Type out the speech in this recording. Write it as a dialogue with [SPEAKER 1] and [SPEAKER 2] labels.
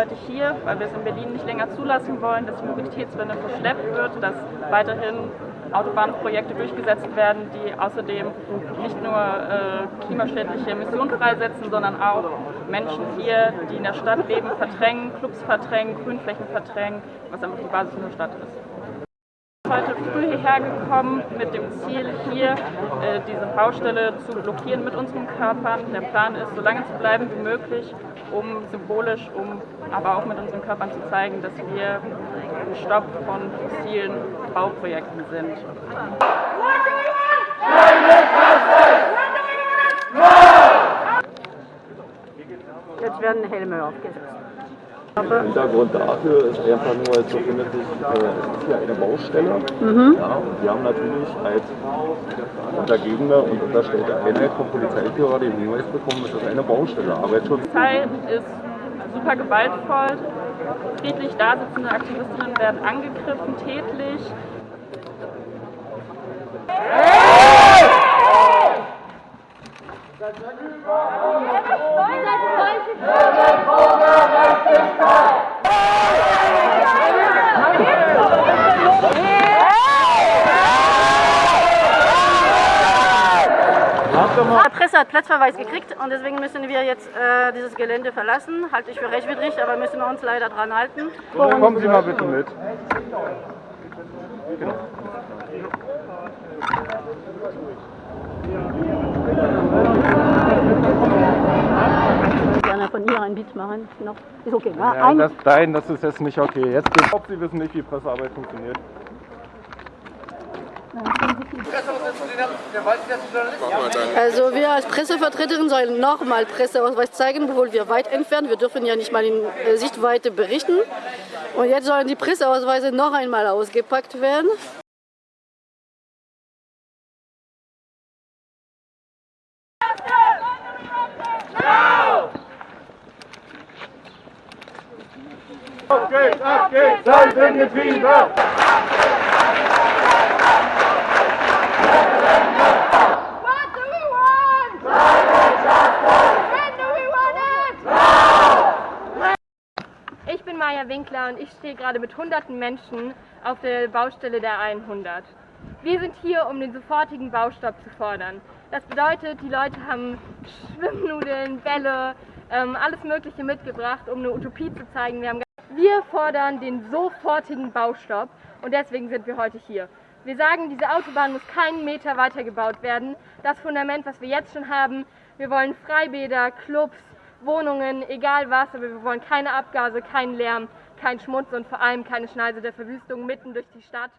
[SPEAKER 1] heute hier, weil wir es in Berlin nicht länger zulassen wollen, dass die Mobilitätswende verschleppt wird, dass weiterhin Autobahnprojekte durchgesetzt werden, die außerdem nicht nur äh, klimaschädliche Emissionen freisetzen, sondern auch Menschen hier, die in der Stadt leben, verdrängen, Clubs verdrängen, Grünflächen verdrängen, was einfach die Basis unserer Stadt ist heute früh hierher gekommen mit dem Ziel, hier äh, diese Baustelle zu blockieren mit unseren Körpern. Der Plan ist, so lange zu bleiben wie möglich, um symbolisch, um aber auch mit unseren Körpern zu zeigen, dass wir ein Stopp von fossilen Bauprojekten sind.
[SPEAKER 2] Jetzt werden Helme aufgesetzt.
[SPEAKER 3] Der Hintergrund dafür ist einfach nur, jetzt befindet sich hier eine Baustelle. Mhm. Ja, und wir haben natürlich als Untergebene und unterstellte Einheit vom Polizeiführer den Hinweis bekommen, dass das eine Baustelle Arbeitsschutz.
[SPEAKER 1] Die Polizei ist super gewaltvoll. Friedlich da sitzende Aktivistinnen werden angegriffen, tätlich.
[SPEAKER 2] Hey! Hey! Hey! Hey! Hey! Hey! Hey! Hey! 100 Platzverweis gekriegt und deswegen müssen wir jetzt äh, dieses Gelände verlassen. Halte ich für rechtwidrig, aber müssen wir uns leider dran halten.
[SPEAKER 3] Worum Kommen Sie mal bitte mit. Genau.
[SPEAKER 2] Gerne von ihr ein Beat machen. Noch. Ist okay, ne? Ja,
[SPEAKER 3] das, nein, das ist jetzt nicht okay. Jetzt, ich glaube, Sie wissen nicht, wie Pressearbeit funktioniert
[SPEAKER 2] also wir als Pressevertreterin sollen nochmal Presseausweis zeigen, obwohl wir weit entfernt. Wir dürfen ja nicht mal in äh, Sichtweite berichten. Und jetzt sollen die Presseausweise noch einmal ausgepackt werden.
[SPEAKER 3] Auf geht's, ab geht's, Seitengetriebe!
[SPEAKER 4] What Maja Winkler und ich stehe gerade mit hunderten Menschen auf der Baustelle der 100. Wir sind hier, um den sofortigen Baustopp zu fordern. Das bedeutet, die Leute haben Schwimmnudeln, Bälle, ähm, alles Mögliche mitgebracht, um eine Utopie zu zeigen. Wir, wir fordern den sofortigen Baustopp und deswegen sind wir heute hier. Wir sagen, diese Autobahn muss keinen Meter weiter gebaut werden. Das Fundament, was wir jetzt schon haben, wir wollen Freibäder, Clubs, Wohnungen, egal was, aber wir wollen keine Abgase, keinen Lärm, keinen Schmutz und vor allem keine Schneise der Verwüstung mitten durch die Stadt.